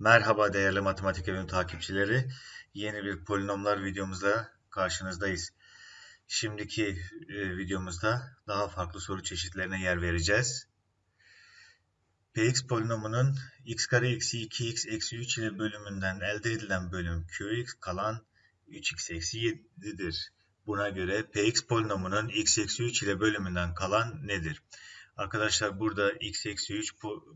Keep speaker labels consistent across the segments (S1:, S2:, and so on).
S1: Merhaba değerli matematik evim takipçileri. Yeni bir polinomlar videomuzda karşınızdayız. Şimdiki e, videomuzda daha farklı soru çeşitlerine yer vereceğiz. Px polinomunun x kare eksi 2x eksi 3 ile bölümünden elde edilen bölüm qx kalan 3x eksi 7'dir. Buna göre Px polinomunun x eksi 3 ile bölümünden kalan nedir? Arkadaşlar burada x eksi 3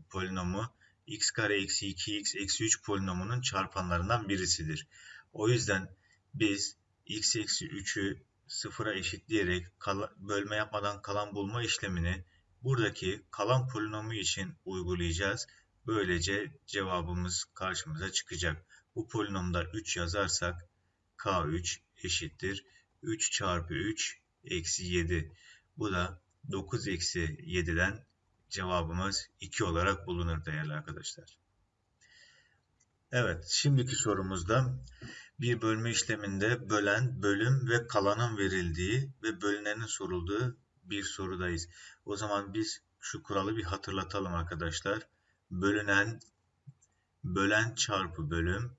S1: polinomu x kare eksi 2x eksi 3 polinomunun çarpanlarından birisidir. O yüzden biz x eksi 3'ü sıfıra eşitleyerek bölme yapmadan kalan bulma işlemini buradaki kalan polinomu için uygulayacağız. Böylece cevabımız karşımıza çıkacak. Bu polinomda 3 yazarsak k3 eşittir 3 çarpı 3 eksi 7. Bu da 9 eksi 7'den cevabımız 2 olarak bulunur değerli arkadaşlar. Evet, şimdiki sorumuzda bir bölme işleminde bölen, bölüm ve kalanın verildiği ve bölünenin sorulduğu bir sorudayız. O zaman biz şu kuralı bir hatırlatalım arkadaşlar. Bölünen, bölen çarpı bölüm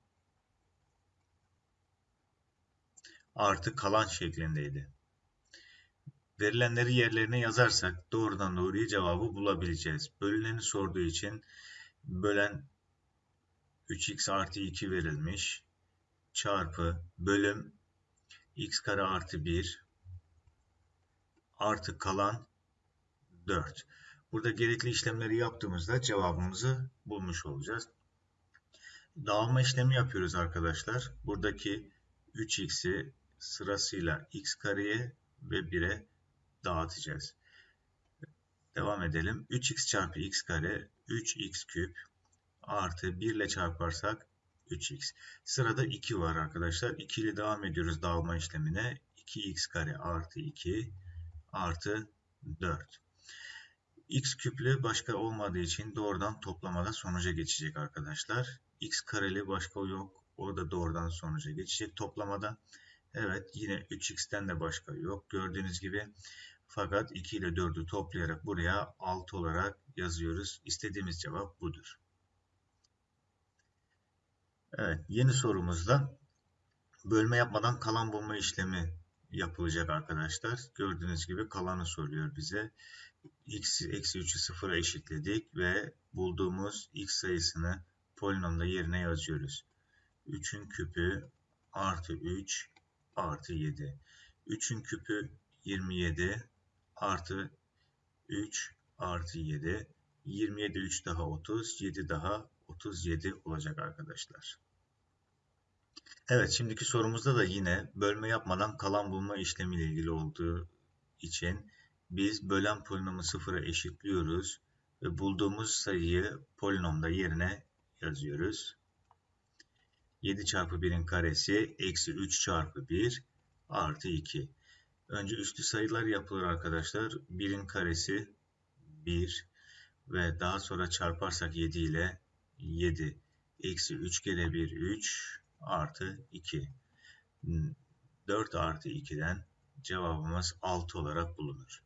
S1: artı kalan şeklindeydi. Verilenleri yerlerine yazarsak doğrudan doğruya cevabı bulabileceğiz. Bölüneni sorduğu için bölen 3x artı 2 verilmiş. Çarpı bölüm x kare artı 1 artı kalan 4. Burada gerekli işlemleri yaptığımızda cevabımızı bulmuş olacağız. Dağılma işlemi yapıyoruz arkadaşlar. Buradaki 3x'i sırasıyla x kareye ve 1'e dağıtacağız. Devam edelim. 3x çarpı x kare 3x küp artı 1 ile çarparsak 3x. Sırada 2 var arkadaşlar. 2 ile devam ediyoruz dağılma işlemine. 2x kare artı 2 artı 4. x küplü başka olmadığı için doğrudan toplamada sonuca geçecek arkadaşlar. x kareli başka yok. O da doğrudan sonuca geçecek toplamada. Evet yine 3x'ten de başka yok. Gördüğünüz gibi fakat 2 ile 4'ü toplayarak buraya 6 olarak yazıyoruz. İstediğimiz cevap budur. Evet, yeni sorumuzda bölme yapmadan kalan bulma işlemi yapılacak arkadaşlar. Gördüğünüz gibi kalanı soruyor bize. x eksi 3'ü sıfıra eşitledik ve bulduğumuz x sayısını polinomda yerine yazıyoruz. 3'ün küpü artı 3 artı 7. 3'ün küpü 27 artı 3 artı 7. 27 3 daha 30, 7 daha 37 olacak arkadaşlar. Evet şimdiki sorumuzda da yine bölme yapmadan kalan bulma işlemiyle ilgili olduğu için biz bölen polinomu sıfıra eşitliyoruz ve bulduğumuz sayıyı polinomda yerine yazıyoruz. 7 çarpı 1'in karesi eksi 3 çarpı 1 artı 2. Önce üstü sayılar yapılır arkadaşlar. 1'in karesi 1 ve daha sonra çarparsak 7 ile 7 eksi 3 kere 1 3 artı 2. 4 artı 2'den cevabımız 6 olarak bulunur.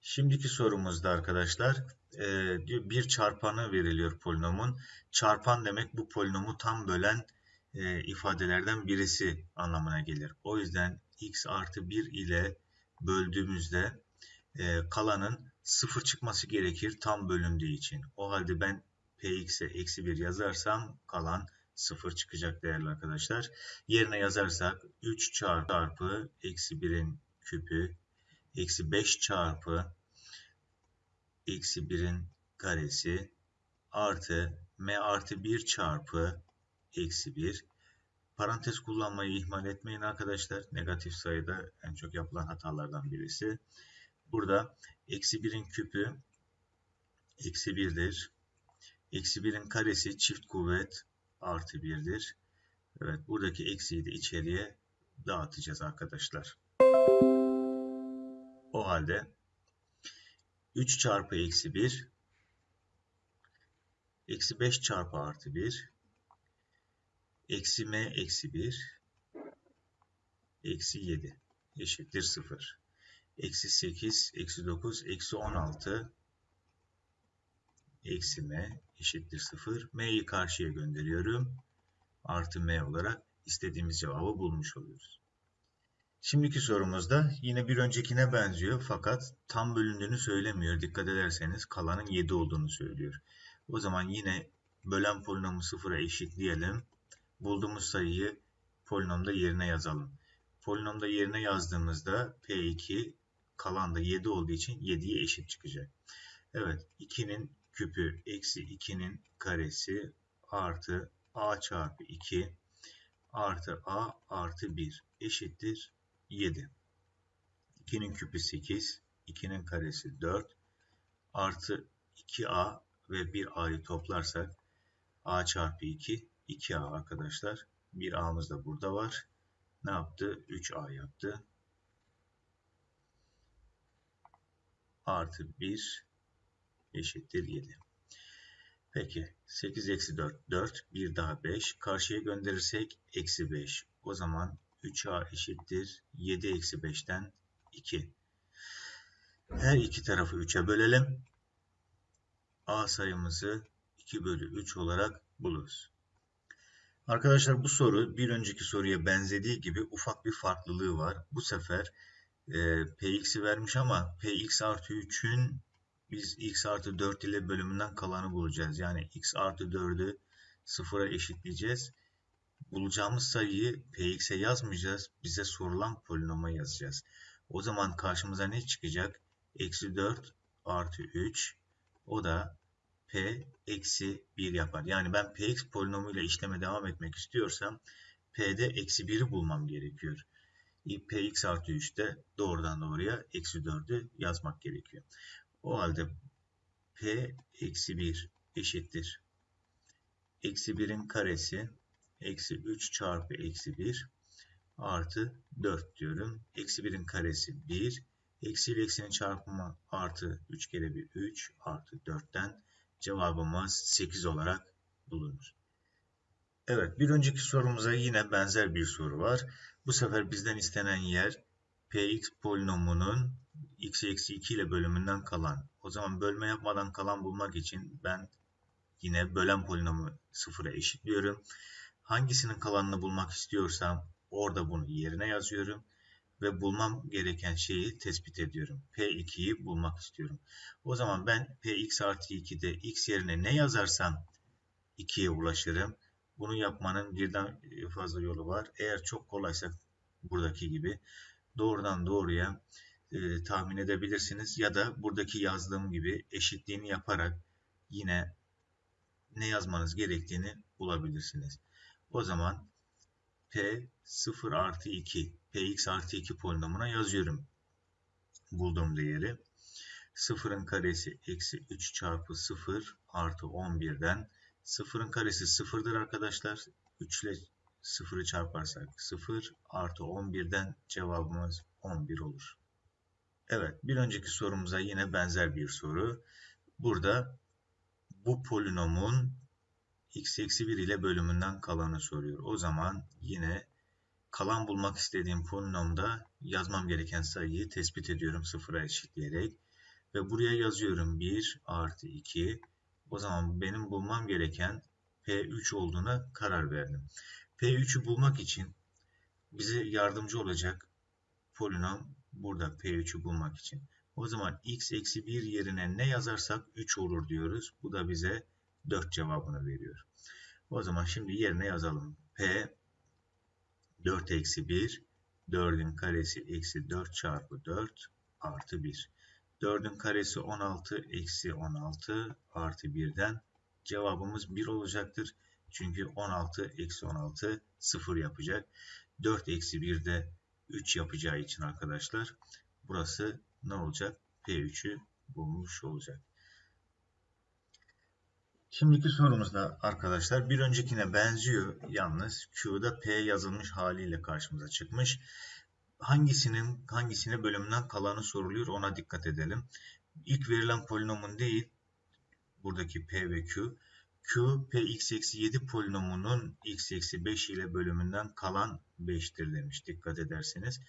S1: Şimdiki sorumuzda arkadaşlar e, bir çarpanı veriliyor polinomun. Çarpan demek bu polinomu tam bölen e, ifadelerden birisi anlamına gelir. O yüzden x artı 1 ile böldüğümüzde e, kalanın 0 çıkması gerekir tam bölündüğü için. O halde ben px'e eksi 1 yazarsam kalan 0 çıkacak değerli arkadaşlar. Yerine yazarsak 3 çarpı eksi 1'in küpü eksi 5 çarpı eksi 1'in karesi artı m artı 1 çarpı eksi 1 Parantez kullanmayı ihmal etmeyin arkadaşlar. Negatif sayıda en çok yapılan hatalardan birisi. Burada eksi 1'in küpü eksi 1'dir. Eksi 1'in karesi çift kuvvet artı 1'dir. Evet buradaki eksiyi de içeriye dağıtacağız arkadaşlar. O halde 3 çarpı eksi 1 eksi 5 çarpı artı 1 eksi m eksi 1 eksi 7 eşittir 0. Eksi 8, eksi 9, eksi 16 eksi m eşittir 0. m'yi karşıya gönderiyorum. Artı m olarak istediğimiz cevabı bulmuş oluyoruz. Şimdiki sorumuzda yine bir öncekine benziyor fakat tam bölündüğünü söylemiyor. Dikkat ederseniz kalanın 7 olduğunu söylüyor. O zaman yine bölen polinomu sıfıra eşitleyelim. Bulduğumuz sayıyı polinomda yerine yazalım. Polinomda yerine yazdığımızda P2 kalan da 7 olduğu için 7'ye eşit çıkacak. Evet 2'nin küpü eksi 2'nin karesi artı a çarpı 2 artı a artı 1 eşittir 7. 2'nin küpü 8, 2'nin karesi 4 artı 2a ve 1a'yı toplarsak a çarpı 2 2a arkadaşlar. 1a'mız da burada var. Ne yaptı? 3a yaptı. Artı 1 eşittir 7. Peki 8 eksi 4 4 bir daha 5 karşıya gönderirsek eksi 5 o zaman 3a eşittir 7 eksi 5'ten 2 her iki tarafı 3'e bölelim a sayımızı 2 bölü 3 olarak buluruz. Arkadaşlar bu soru bir önceki soruya benzediği gibi ufak bir farklılığı var. Bu sefer e, px'i vermiş ama px artı 3'ün biz x artı 4 ile bölümünden kalanı bulacağız. Yani x artı 4'ü sıfıra eşitleyeceğiz. Bulacağımız sayıyı px'e yazmayacağız. Bize sorulan polinoma yazacağız. O zaman karşımıza ne çıkacak? Eksi 4 artı 3. O da p eksi 1 yapar. Yani ben px polinomuyla işleme devam etmek istiyorsam p'de eksi 1'i bulmam gerekiyor. px artı 3'te doğrudan doğruya eksi 4'ü yazmak gerekiyor. O halde p eksi 1 eşittir. Eksi 1'in karesi eksi 3 çarpı eksi 1 artı 4 diyorum. Eksi 1'in karesi 1. Eksi ile eksinin çarpımı artı 3 kere 1 3 artı 4'ten cevabımız 8 olarak bulunur. Evet bir önceki sorumuza yine benzer bir soru var. Bu sefer bizden istenen yer px polinomunun x eksi 2 ile bölümünden kalan. O zaman bölme yapmadan kalan bulmak için ben yine bölen polinomu sıfıra eşitliyorum. Hangisinin kalanını bulmak istiyorsam orada bunu yerine yazıyorum ve bulmam gereken şeyi tespit ediyorum. P2'yi bulmak istiyorum. O zaman ben Px artı 2'de x yerine ne yazarsam 2'ye ulaşırım. Bunu yapmanın birden fazla yolu var. Eğer çok kolaysa buradaki gibi doğrudan doğruya e, tahmin edebilirsiniz. Ya da buradaki yazdığım gibi eşitliğini yaparak yine ne yazmanız gerektiğini bulabilirsiniz. O zaman P 0 artı 2 Px artı 2 polinomuna yazıyorum. Bulduğum değeri. 0'ın karesi eksi 3 çarpı 0 artı 11'den 0'ın karesi 0'dır arkadaşlar. 3 ile 0'ı çarparsak 0 artı 11'den cevabımız 11 olur. Evet bir önceki sorumuza yine benzer bir soru. Burada bu polinomun x eksi 1 ile bölümünden kalanı soruyor. O zaman yine kalan bulmak istediğim polinomda yazmam gereken sayıyı tespit ediyorum sıfıra eşitleyerek. Ve buraya yazıyorum 1 artı 2. O zaman benim bulmam gereken P3 olduğuna karar verdim. P3'ü bulmak için bize yardımcı olacak polinom burada P3'ü bulmak için. O zaman x eksi 1 yerine ne yazarsak 3 olur diyoruz. Bu da bize 4 cevabını veriyor. O zaman şimdi yerine yazalım. P 4 eksi 1 4'ün karesi eksi 4 çarpı 4 artı 1. 4'ün karesi 16 eksi 16 artı 1'den cevabımız 1 olacaktır. Çünkü 16 eksi 16 0 yapacak. 4 eksi 1 de 3 yapacağı için arkadaşlar burası ne olacak? P3'ü bulmuş olacak. Şimdiki sorumuzda arkadaşlar bir öncekine benziyor. Yalnız Q'da P yazılmış haliyle karşımıza çıkmış. Hangisinin hangisine bölümünden kalanı soruluyor ona dikkat edelim. İlk verilen polinomun değil buradaki P ve Q. Q Px eksi 7 polinomunun x eksi 5 ile bölümünden kalan 5'tir demiş. Dikkat ederseniz.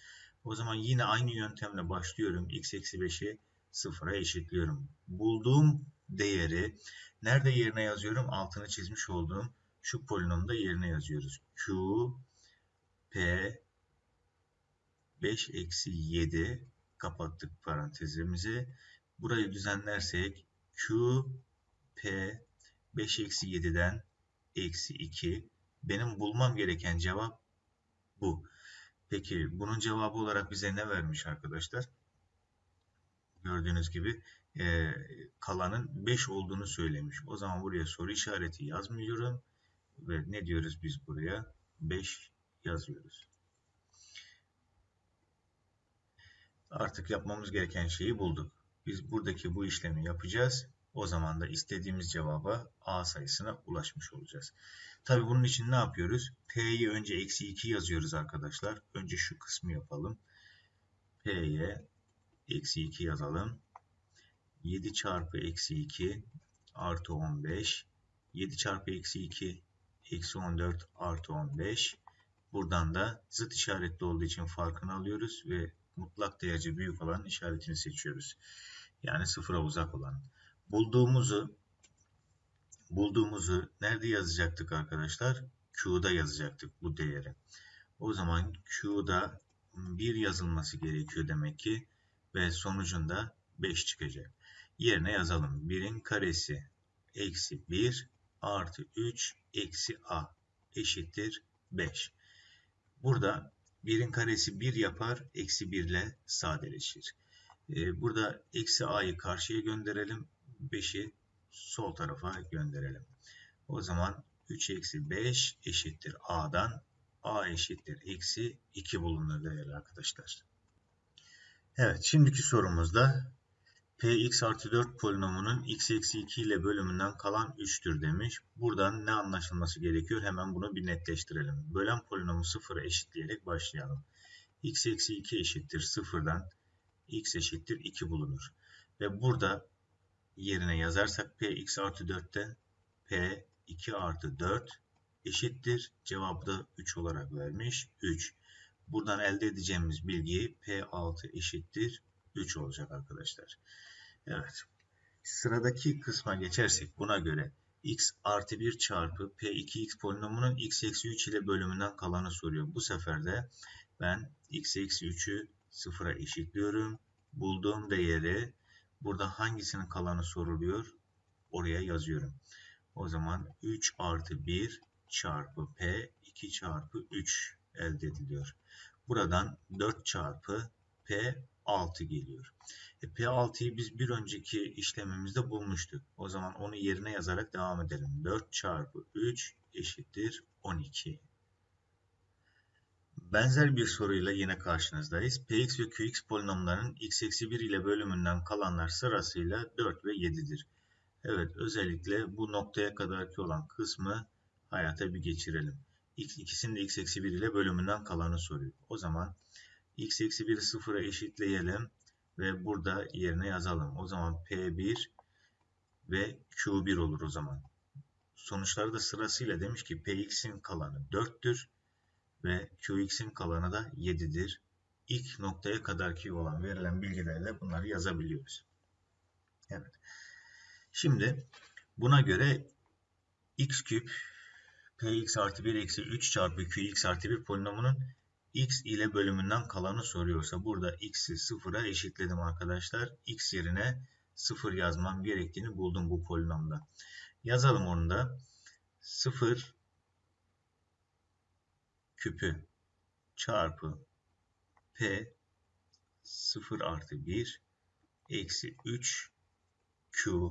S1: O zaman yine aynı yöntemle başlıyorum. x eksi 5'i sıfıra eşitliyorum. Bulduğum değeri nerede yerine yazıyorum? Altını çizmiş olduğum şu polinomda yerine yazıyoruz. Q P 5 eksi 7 kapattık parantezimizi. Burayı düzenlersek Q P 5 eksi 7'den eksi 2. Benim bulmam gereken cevap bu. Peki bunun cevabı olarak bize ne vermiş arkadaşlar? Gördüğünüz gibi e, kalanın 5 olduğunu söylemiş. O zaman buraya soru işareti yazmıyorum. Ve ne diyoruz biz buraya? 5 yazıyoruz. Artık yapmamız gereken şeyi bulduk. Biz buradaki bu işlemi yapacağız. O zaman da istediğimiz cevaba A sayısına ulaşmış olacağız. Tabi bunun için ne yapıyoruz? P'yi önce eksi 2 yazıyoruz arkadaşlar. Önce şu kısmı yapalım. P'ye eksi 2 yazalım. 7 çarpı eksi 2 artı 15. 7 çarpı eksi 2 eksi 14 artı 15. Buradan da zıt işaretli olduğu için farkını alıyoruz ve mutlak değerci büyük olan işaretini seçiyoruz. Yani sıfıra uzak olan. Bulduğumuzu bulduğumuzu nerede yazacaktık arkadaşlar? Q'da yazacaktık bu değeri. O zaman Q'da 1 yazılması gerekiyor demek ki ve sonucunda 5 çıkacak. Yerine yazalım. 1'in karesi eksi 1 artı 3 eksi a eşittir 5. Burada 1'in karesi 1 yapar, eksi 1 ile sadeleşir. Ee, burada eksi a'yı karşıya gönderelim, 5'i sol tarafa gönderelim. O zaman 3 eksi 5 eşittir a'dan, a eşittir eksi 2 bulunur değerli arkadaşlar. Evet, şimdiki sorumuzda Px artı 4 polinomunun x eksi 2 ile bölümünden kalan 3'tür demiş. Buradan ne anlaşılması gerekiyor? Hemen bunu bir netleştirelim. Bölen polinomu sıfıra eşitleyerek başlayalım. x eksi 2 eşittir sıfırdan x eşittir 2 bulunur. Ve burada yerine yazarsak px artı 4'te p 2 artı 4 eşittir. Cevabı da 3 olarak vermiş. 3. Buradan elde edeceğimiz bilgi P6 eşittir 3 olacak arkadaşlar. Evet. Sıradaki kısma geçersek buna göre x artı 1 çarpı p2x polinomunun x eksi 3 ile bölümünden kalanı soruyor. Bu sefer de ben x eksi 3'ü sıfıra eşitliyorum. Bulduğum değeri burada hangisinin kalanı soruluyor? Oraya yazıyorum. O zaman 3 artı 1 çarpı p 2 çarpı 3 elde ediliyor. Buradan 4 çarpı p 6 geliyor. E, P6'yı biz bir önceki işlemimizde bulmuştuk. O zaman onu yerine yazarak devam edelim. 4 çarpı 3 eşittir 12. Benzer bir soruyla yine karşınızdayız. Px ve Qx polinomlarının x eksi 1 ile bölümünden kalanlar sırasıyla 4 ve 7'dir. Evet özellikle bu noktaya kadarki olan kısmı hayata bir geçirelim. İkisinin de x eksi 1 ile bölümünden kalanı soruyor. O zaman x eksi 1'i sıfıra eşitleyelim ve burada yerine yazalım. O zaman P1 ve Q1 olur o zaman. Sonuçları da sırasıyla demiş ki Px'in kalanı 4'tür ve Qx'in kalanı da 7'dir. İlk noktaya kadarki olan verilen bilgilerle bunları yazabiliyoruz. Evet. Şimdi buna göre x küp px artı 1 eksi 3 çarpı qx artı 1 polinomunun x ile bölümünden kalanı soruyorsa burada x'i sıfıra eşitledim arkadaşlar. x yerine sıfır yazmam gerektiğini buldum bu polinomda. Yazalım onu da. 0 küpü çarpı p 0 artı 1 eksi 3 q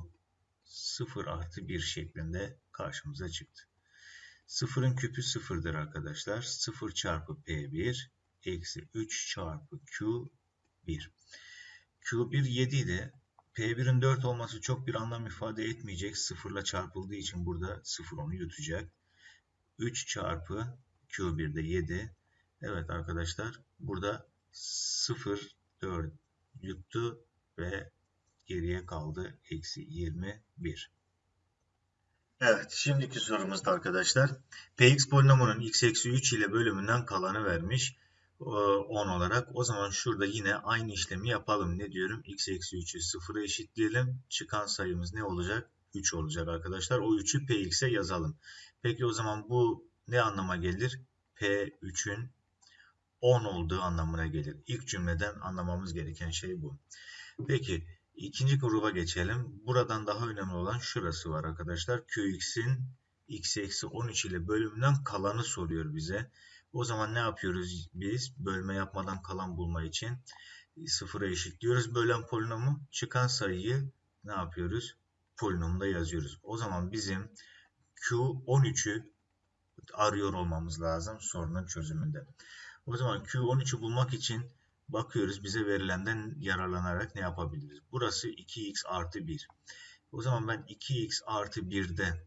S1: 0 artı 1 şeklinde karşımıza çıktı. Sıfırın küpü sıfırdır arkadaşlar. 0 çarpı P1 eksi 3 çarpı Q1. Q1 7 idi. P1'in 4 olması çok bir anlam ifade etmeyecek. Sıfırla çarpıldığı için burada sıfır onu yutacak. 3 çarpı Q1 de 7. Evet arkadaşlar burada 0 4 yuttu ve geriye kaldı eksi 21. Evet, şimdiki sorumuzda arkadaşlar. Px polinomunun x eksi 3 ile bölümünden kalanı vermiş. 10 olarak. O zaman şurada yine aynı işlemi yapalım. Ne diyorum? x eksi 3'ü 0'a eşitleyelim. Çıkan sayımız ne olacak? 3 olacak arkadaşlar. O 3'ü px'e yazalım. Peki o zaman bu ne anlama gelir? p3'ün 10 olduğu anlamına gelir. İlk cümleden anlamamız gereken şey bu. Peki ikinci gruba geçelim. Buradan daha önemli olan şurası var arkadaşlar. qx'in x eksi 13 ile bölümünden kalanı soruyor bize. O zaman ne yapıyoruz biz? Bölme yapmadan kalan bulma için sıfıra eşitliyoruz. Bölen polinomu çıkan sayıyı ne yapıyoruz? Polinomda yazıyoruz. O zaman bizim Q13'ü arıyor olmamız lazım sorunun çözümünde. O zaman Q13'ü bulmak için bakıyoruz bize verilenden yararlanarak ne yapabiliriz? Burası 2x artı 1. O zaman ben 2x artı 1'de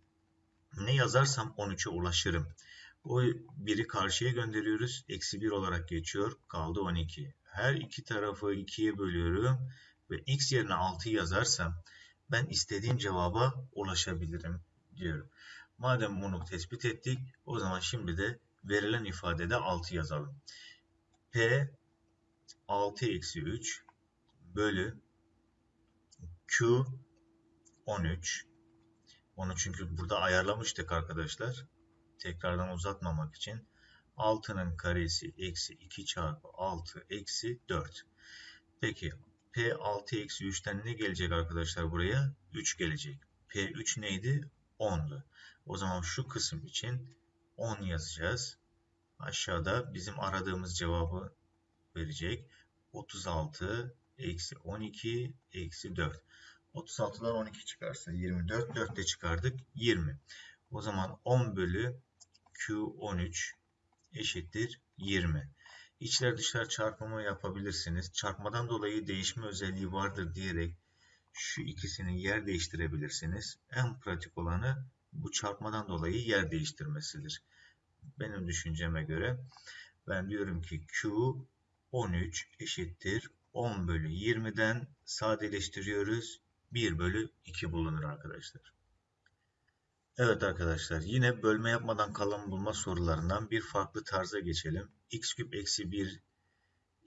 S1: ne yazarsam 13'e ulaşırım. O 1'i karşıya gönderiyoruz. Eksi 1 olarak geçiyor. Kaldı 12. Her iki tarafı 2'ye bölüyorum. Ve x yerine 6 yazarsam ben istediğim cevaba ulaşabilirim diyorum. Madem bunu tespit ettik o zaman şimdi de verilen ifadede 6 yazalım. P 6 eksi 3 bölü Q 13 onu çünkü burada ayarlamıştık arkadaşlar. Tekrardan uzatmamak için 6'nın karesi eksi 2 çarpı 6 eksi 4. Peki P 6 eksi 3'ten ne gelecek arkadaşlar buraya? 3 gelecek. P3 neydi? 10'du. O zaman şu kısım için 10 yazacağız. Aşağıda bizim aradığımız cevabı verecek. 36 eksi 12 eksi 4. 36'dan 12 çıkarsa 24. 4 de çıkardık 20. O zaman 10 bölü Q13 eşittir 20. İçler dışlar çarpımı yapabilirsiniz. Çarpmadan dolayı değişme özelliği vardır diyerek şu ikisini yer değiştirebilirsiniz. En pratik olanı bu çarpmadan dolayı yer değiştirmesidir. Benim düşünceme göre ben diyorum ki Q 13 eşittir 10 bölü 20'den sadeleştiriyoruz. 1 bölü 2 bulunur arkadaşlar. Evet arkadaşlar yine bölme yapmadan kalan bulma sorularından bir farklı tarza geçelim. x küp eksi 1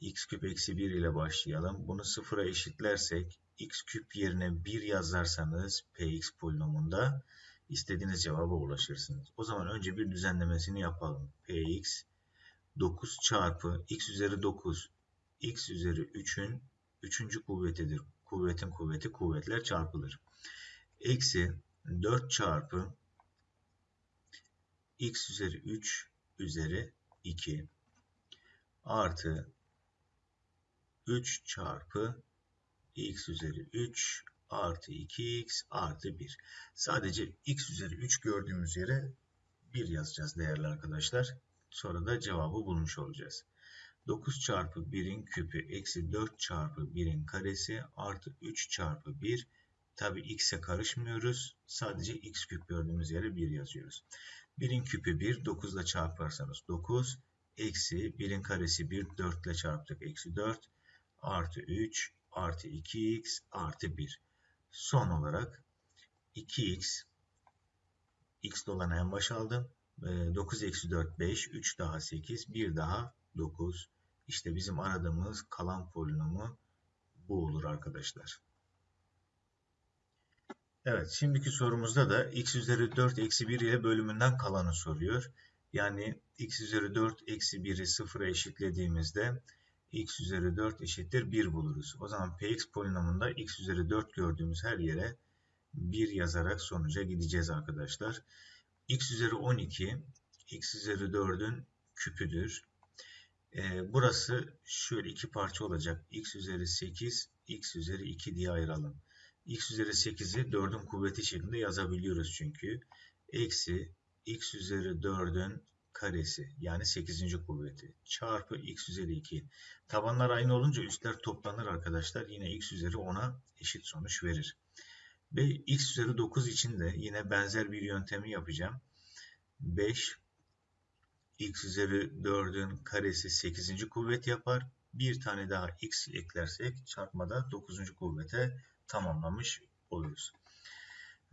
S1: x küp eksi 1 ile başlayalım. Bunu sıfıra eşitlersek x küp yerine 1 yazarsanız px polinomunda istediğiniz cevaba ulaşırsınız. O zaman önce bir düzenlemesini yapalım. px 9 çarpı x üzeri 9 x üzeri 3'ün 3. kuvvetidir. Kuvvetin kuvveti kuvvetler çarpılır. Eksi 4 çarpı x üzeri 3 üzeri 2 artı 3 çarpı x üzeri 3 artı 2x artı 1. Sadece x üzeri 3 gördüğümüz yere 1 yazacağız değerli arkadaşlar. Sonra da cevabı bulmuş olacağız. 9 çarpı 1'in küpü eksi 4 çarpı 1'in karesi artı 3 çarpı 1. Tabi x'e karışmıyoruz. Sadece x küp gördüğümüz yere 1 yazıyoruz. 1'in küpü 1. 9 ile çarparsanız 9. Eksi 1'in karesi 1. 4 ile çarptık. Eksi 4. Artı 3. Artı 2x. Artı 1. Son olarak 2x. x dolana en baş aldım. 9 eksi 4 5. 3 daha 8. 1 daha 9. İşte bizim aradığımız kalan polinomu bu olur arkadaşlar. Evet, şimdiki sorumuzda da x üzeri 4 eksi 1 ile bölümünden kalanı soruyor. Yani x üzeri 4 eksi 1'i sıfıra eşitlediğimizde x üzeri 4 eşittir 1 buluruz. O zaman px polinomunda x üzeri 4 gördüğümüz her yere 1 yazarak sonuca gideceğiz arkadaşlar. X üzeri 12 x üzeri 4'ün küpüdür. Ee, burası şöyle iki parça olacak. x üzeri 8, x üzeri 2 diye ayıralım x üzeri 8'i 4'ün kuvveti şeklinde yazabiliyoruz çünkü. Eksi x üzeri 4'ün karesi yani 8. kuvveti çarpı x üzeri 2. Tabanlar aynı olunca üstler toplanır arkadaşlar. Yine x üzeri 10'a eşit sonuç verir. Ve x üzeri 9 için de yine benzer bir yöntemi yapacağım. 5 x üzeri 4'ün karesi 8. kuvvet yapar. Bir tane daha x eklersek çarpmada 9. kuvvete tamamlamış oluruz.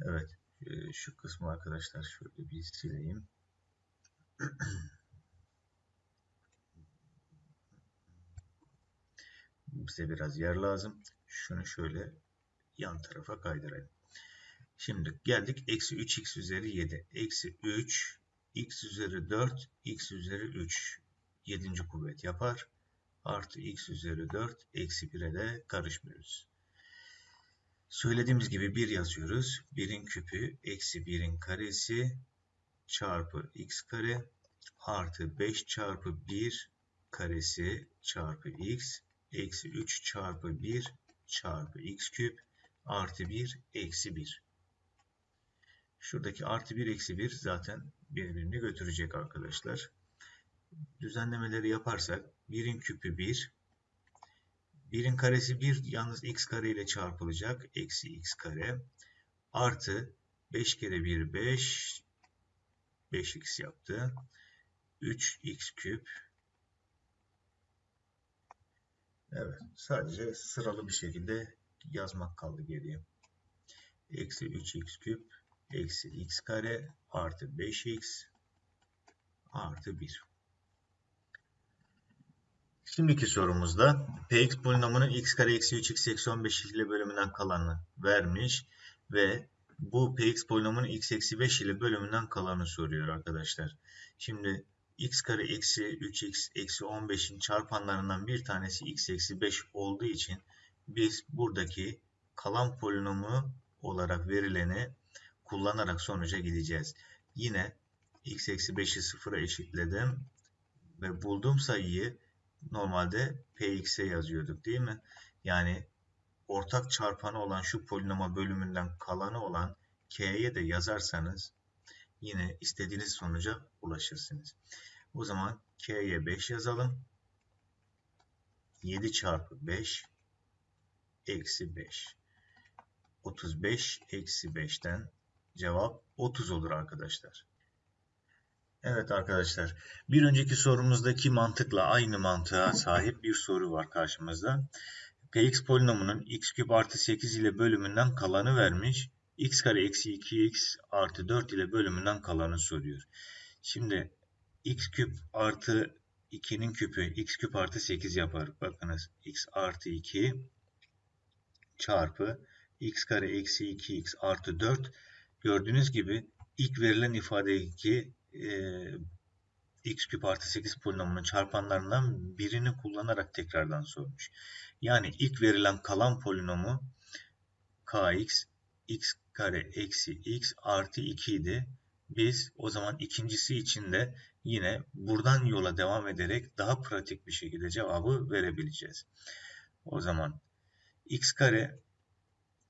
S1: Evet. E, şu kısmı arkadaşlar şöyle bir sileyim. bize biraz yer lazım. Şunu şöyle yan tarafa kaydırayım. Şimdi geldik. Eksi 3x üzeri 7. Eksi 3 x üzeri 4 x üzeri 3. 7. kuvvet yapar. Artı x üzeri 4 eksi 1'e de karışmıyoruz. Söylediğimiz gibi 1 yazıyoruz. 1'in küpü eksi 1'in karesi çarpı x kare artı 5 çarpı 1 karesi çarpı x eksi 3 çarpı 1 çarpı x küp artı 1 eksi 1. Şuradaki artı 1 eksi 1 zaten birbirini götürecek arkadaşlar. Düzenlemeleri yaparsak 1'in küpü 1. 1'in karesi 1 yalnız x kare ile çarpılacak. Eksi x kare artı 5 kere 1 5 5x yaptı. 3x küp Evet sadece sıralı bir şekilde yazmak kaldı geriye. Eksi 3x küp eksi x kare artı 5x artı 1. Şimdiki sorumuzda px polinomunun x kare eksi 3x eksi 15 ile bölümünden kalanını vermiş ve bu px polinomunun x eksi 5 ile bölümünden kalanı soruyor arkadaşlar. Şimdi x kare eksi 3x eksi 15'in çarpanlarından bir tanesi x eksi 5 olduğu için biz buradaki kalan polinomu olarak verileni kullanarak sonuca gideceğiz. Yine x eksi 5'i sıfıra eşitledim ve bulduğum sayıyı normalde px'e yazıyorduk değil mi? Yani ortak çarpanı olan şu polinoma bölümünden kalanı olan k'ye de yazarsanız yine istediğiniz sonuca ulaşırsınız. O zaman k'ye 5 yazalım. 7 çarpı 5 eksi 5. 35 eksi 5'ten cevap 30 olur arkadaşlar. Evet arkadaşlar, bir önceki sorumuzdaki mantıkla aynı mantığa sahip bir soru var karşımızda. Px polinomunun x küp artı 8 ile bölümünden kalanı vermiş. x kare eksi 2x artı 4 ile bölümünden kalanı soruyor. Şimdi x küp artı 2'nin küpü x küp artı 8 yapar. Bakınız x artı 2 çarpı x kare eksi 2x artı 4. Gördüğünüz gibi ilk verilen ifadedeki e, x küp artı 8 polinomunun çarpanlarından birini kullanarak tekrardan sormuş. Yani ilk verilen kalan polinomu kx x kare eksi x artı 2 idi. Biz o zaman ikincisi için de yine buradan yola devam ederek daha pratik bir şekilde cevabı verebileceğiz. O zaman x kare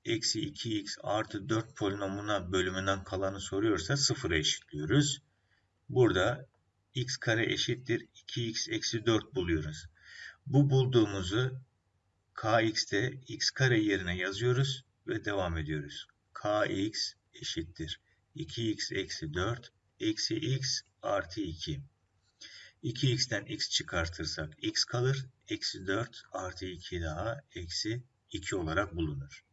S1: eksi 2x artı 4 polinomuna bölümünden kalanı soruyorsa sıfıra eşitliyoruz. Burada x kare eşittir 2x eksi 4 buluyoruz. Bu bulduğumuzu kx'te x kare yerine yazıyoruz ve devam ediyoruz. kx eşittir 2x eksi 4 eksi x artı 2. 2x'ten x çıkartırsak x kalır. Eksi 4 artı 2 daha eksi 2 olarak bulunur.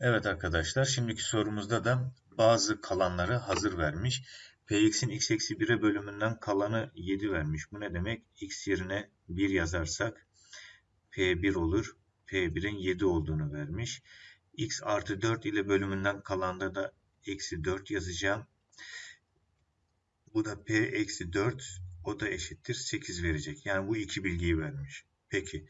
S1: Evet arkadaşlar şimdiki sorumuzda da bazı kalanları hazır vermiş. Px'in x eksi 1'e bölümünden kalanı 7 vermiş. Bu ne demek? x yerine 1 yazarsak P1 olur. P1'in 7 olduğunu vermiş. x artı 4 ile bölümünden kalanda da eksi 4 yazacağım. Bu da P eksi 4 o da eşittir 8 verecek. Yani bu iki bilgiyi vermiş. Peki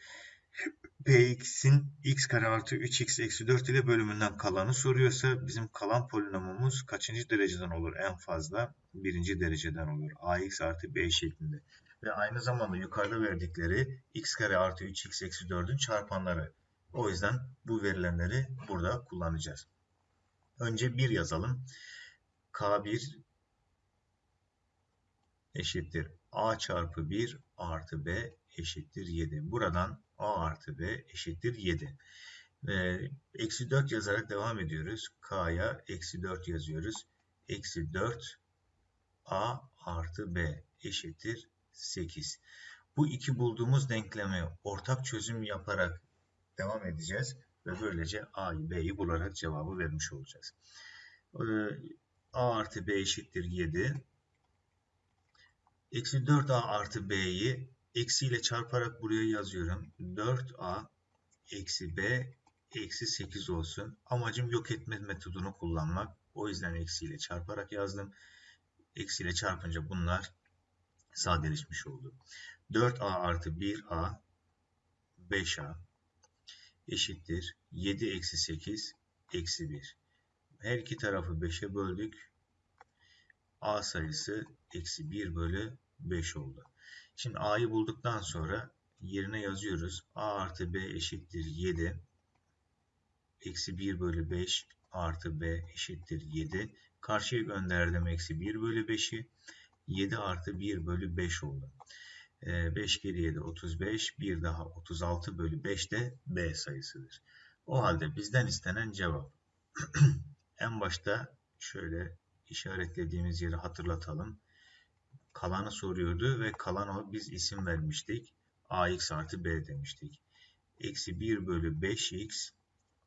S1: Px'in x kare artı 3x eksi 4 ile bölümünden kalanı soruyorsa bizim kalan polinomumuz kaçıncı dereceden olur en fazla? Birinci dereceden olur. ax artı b şeklinde. Ve aynı zamanda yukarıda verdikleri x kare artı 3x eksi 4'ün çarpanları. O yüzden bu verilenleri burada kullanacağız. Önce 1 yazalım. K1 eşittir a çarpı 1 artı b eşittir 7. Buradan a artı b eşittir 7. Ve eksi 4 yazarak devam ediyoruz. K'ya eksi 4 yazıyoruz. Eksi 4 a artı b eşittir 8. Bu iki bulduğumuz denklemi ortak çözüm yaparak devam edeceğiz. Ve böylece a'yı b'yi bularak cevabı vermiş olacağız. Ee, a artı b eşittir 7. Eksi 4a artı b'yi eksiyle çarparak buraya yazıyorum. 4a eksi b eksi 8 olsun. Amacım yok etme metodunu kullanmak. O yüzden eksiyle çarparak yazdım. Eksiyle çarpınca bunlar sadeleşmiş oldu. 4a artı 1a 5a eşittir 7 eksi 8 eksi 1. Her iki tarafı 5'e böldük. a sayısı eksi 1 bölü 5 oldu. Şimdi a'yı bulduktan sonra yerine yazıyoruz. a artı b eşittir 7. Eksi 1 bölü 5 artı b eşittir 7. Karşıya gönderdim eksi 1 bölü 5'i. 7 artı 1 bölü 5 oldu. 5 kere 7 35. 1 daha 36 bölü 5 de b sayısıdır. O halde bizden istenen cevap. en başta şöyle işaretlediğimiz yeri hatırlatalım. Kalanı soruyordu ve kalan o biz isim vermiştik. ax artı b demiştik. Eksi 1 bölü 5x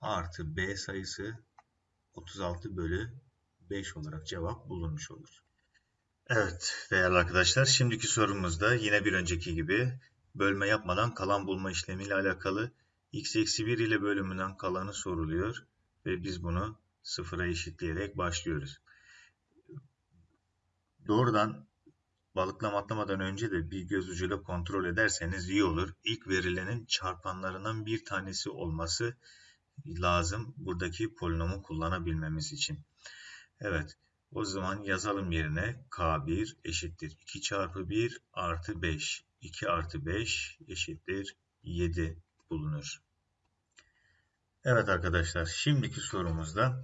S1: artı b sayısı 36 bölü 5 olarak cevap bulunmuş olur. Evet değerli arkadaşlar şimdiki sorumuzda yine bir önceki gibi bölme yapmadan kalan bulma işlemiyle alakalı x eksi 1 ile bölümünden kalanı soruluyor ve biz bunu sıfıra eşitleyerek başlıyoruz. Doğrudan balıklama atlamadan önce de bir göz ucuyla kontrol ederseniz iyi olur. İlk verilenin çarpanlarından bir tanesi olması lazım buradaki polinomu kullanabilmemiz için. Evet o zaman yazalım yerine K1 eşittir 2 çarpı 1 artı 5. 2 artı 5 eşittir 7 bulunur. Evet arkadaşlar şimdiki sorumuzda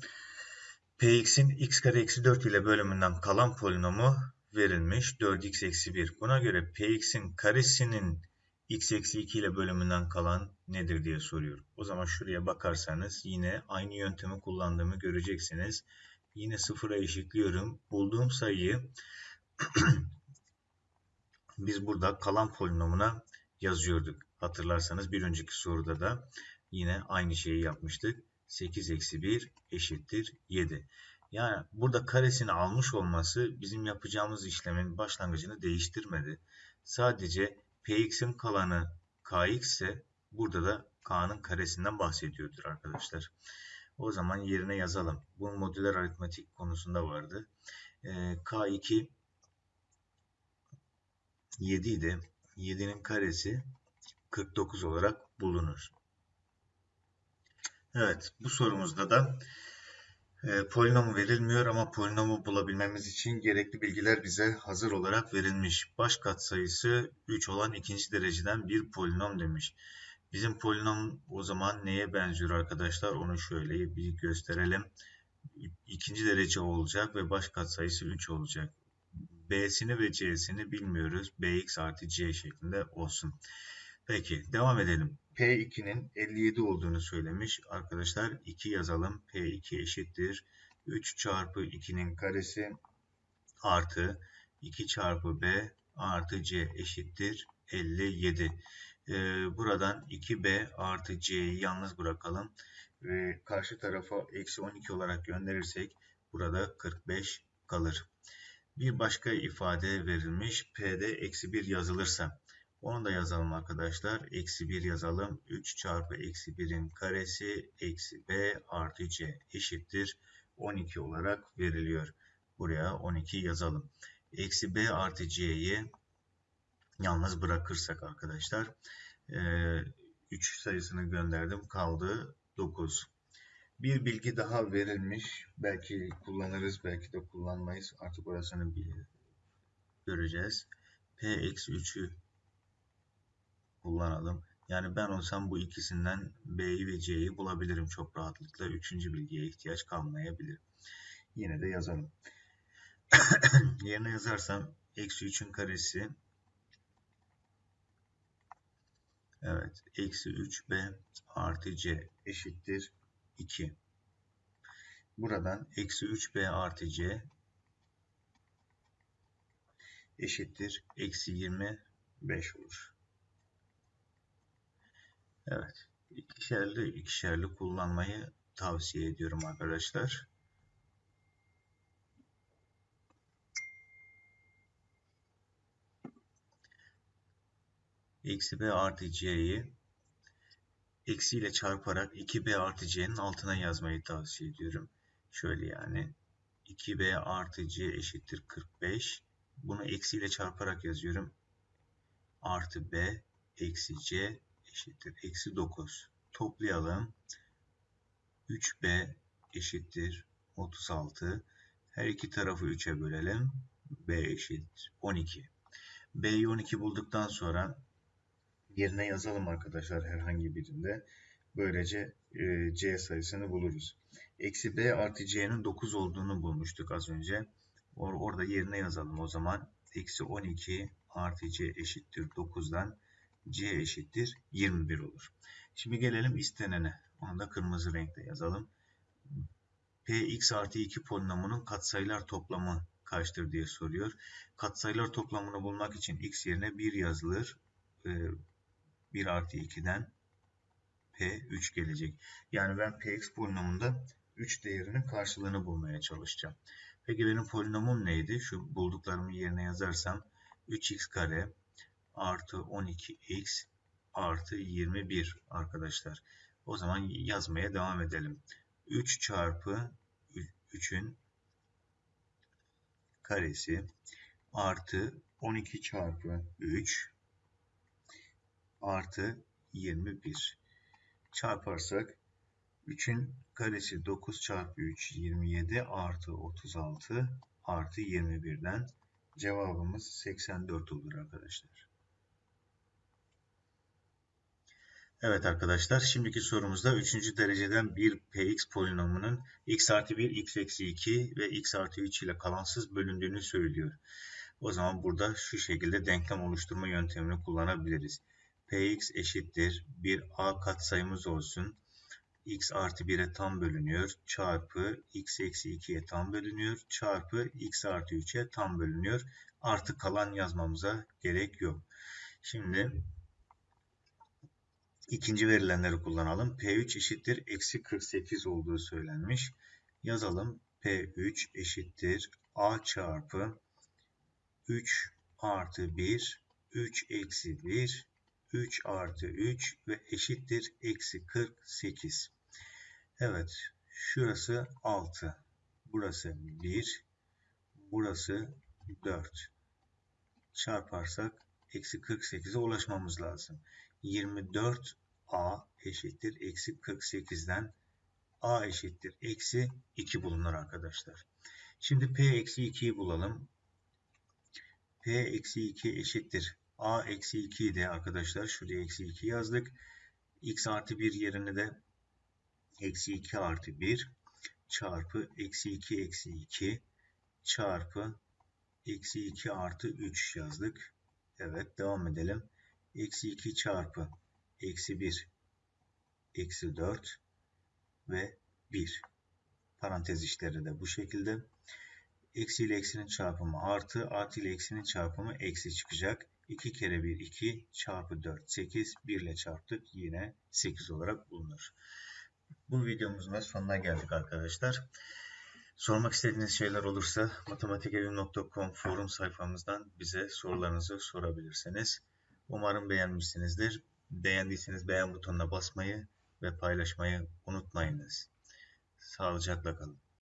S1: Px'in x kare eksi 4 ile bölümünden kalan polinomu verilmiş 4x eksi 1. Buna göre Px'in karesinin x eksi 2 ile bölümünden kalan nedir diye soruyor. O zaman şuraya bakarsanız yine aynı yöntemi kullandığımı göreceksiniz. Yine sıfıra eşitliyorum. Bulduğum sayıyı biz burada kalan polinomuna yazıyorduk. Hatırlarsanız bir önceki soruda da yine aynı şeyi yapmıştık. 8 eksi 1 eşittir 7. Yani burada karesini almış olması bizim yapacağımız işlemin başlangıcını değiştirmedi. Sadece px'in kalanı kx ise burada da k'nın karesinden bahsediyordur arkadaşlar. O zaman yerine yazalım. Bu modüler aritmetik konusunda vardı. E, K2 7 idi. 7'nin karesi 49 olarak bulunur. Evet bu sorumuzda da e, polinomu verilmiyor ama polinomu bulabilmemiz için gerekli bilgiler bize hazır olarak verilmiş. Baş katsayısı 3 olan ikinci dereceden bir polinom demiş. Bizim polinom o zaman neye benziyor arkadaşlar? Onu şöyle bir gösterelim. İkinci derece olacak ve baş katsayısı 3 olacak. B'sini ve C'sini bilmiyoruz. Bx artı C şeklinde olsun. Peki devam edelim. P2'nin 57 olduğunu söylemiş. Arkadaşlar 2 yazalım. P2 eşittir. 3 çarpı 2'nin karesi artı 2 çarpı B artı C eşittir 57. Ee, buradan 2b artı c'yi yalnız bırakalım. Ve karşı tarafa eksi 12 olarak gönderirsek burada 45 kalır. Bir başka ifade verilmiş. P'de eksi 1 yazılırsa. Onu da yazalım arkadaşlar. Eksi 1 yazalım. 3 çarpı eksi 1'in karesi eksi b artı c eşittir. 12 olarak veriliyor. Buraya 12 yazalım. Eksi b artı c'yi yalnız bırakırsak arkadaşlar 3 sayısını gönderdim kaldı 9. Bir bilgi daha verilmiş. Belki kullanırız, belki de kullanmayız. Artık orasını göreceğiz. P-3'ü kullanalım. Yani ben olsam bu ikisinden B'yi ve C'yi bulabilirim çok rahatlıkla. Üçüncü bilgiye ihtiyaç kalmayabilir. Yine de yazalım. Yerine yazarsam eksi 3'ün karesi Evet. Eksi 3b artı c eşittir 2. Buradan eksi 3b artı c eşittir eksi 25 olur. Evet. İkişerli ikişerli kullanmayı tavsiye ediyorum arkadaşlar. eksi b artı c'yi eksiyle çarparak 2b artı c'nin altına yazmayı tavsiye ediyorum. Şöyle yani 2b artı c eşittir 45. Bunu eksiyle çarparak yazıyorum. Artı b eksi c eşittir eksi 9. Toplayalım. 3b eşittir 36. Her iki tarafı 3'e bölelim. b eşit 12. b'yi 12 bulduktan sonra yerine yazalım arkadaşlar herhangi birinde. Böylece e, c sayısını buluruz. Eksi b artı c'nin 9 olduğunu bulmuştuk az önce. Or orada yerine yazalım o zaman. Eksi 12 artı c eşittir 9'dan c eşittir 21 olur. Şimdi gelelim istenene. Onu da kırmızı renkle yazalım. px artı 2 polinomunun katsayılar toplamı kaçtır diye soruyor. Katsayılar toplamını bulmak için x yerine 1 yazılır. 1 e, artı 2'den P3 gelecek. Yani ben Px polinomunda 3 değerinin karşılığını bulmaya çalışacağım. Peki benim polinomum neydi? Şu bulduklarımı yerine yazarsam 3x kare artı 12x artı 21 arkadaşlar. O zaman yazmaya devam edelim. 3 çarpı 3'ün karesi artı 12 çarpı 3 artı 21 çarparsak 3'ün karesi 9 çarpı 3 27 artı 36 artı 21'den cevabımız 84 olur arkadaşlar. Evet arkadaşlar şimdiki sorumuzda 3. dereceden bir px polinomunun x artı 1, x eksi 2 ve x artı 3 ile kalansız bölündüğünü söylüyor. O zaman burada şu şekilde denklem oluşturma yöntemini kullanabiliriz. px eşittir bir a katsayımız olsun. x artı 1'e tam bölünüyor çarpı x eksi 2'ye tam bölünüyor çarpı x artı 3'e tam bölünüyor. Artı kalan yazmamıza gerek yok. Şimdi ikinci verilenleri kullanalım. P3 eşittir eksi 48 olduğu söylenmiş. Yazalım. P3 eşittir A çarpı 3 artı 1, 3 eksi 1, 3 artı 3 ve eşittir eksi 48. Evet, şurası 6, burası 1, burası 4. Çarparsak eksi 48'e ulaşmamız lazım. 24a eşittir eksi 48'den a eşittir eksi 2 bulunur arkadaşlar. Şimdi p eksi 2'yi bulalım. p eksi 2 eşittir a eksi 2 de arkadaşlar şuraya eksi 2 yazdık. x artı 1 yerine de eksi 2 artı 1 çarpı eksi 2 eksi 2 çarpı eksi 2 artı 3 yazdık. Evet devam edelim. Eksi 2 çarpı eksi 1 eksi 4 ve 1. Parantez işleri de bu şekilde. Eksi ile eksinin çarpımı artı, artı ile eksinin çarpımı eksi çıkacak. 2 kere 1 2 çarpı 4 8 1 ile çarptık yine 8 olarak bulunur. Bu videomuzun sonuna geldik arkadaşlar. Sormak istediğiniz şeyler olursa matematikevim.com forum sayfamızdan bize sorularınızı sorabilirsiniz. Umarım beğenmişsinizdir. Beğendiyseniz beğen butonuna basmayı ve paylaşmayı unutmayınız. Sağlıcakla kalın.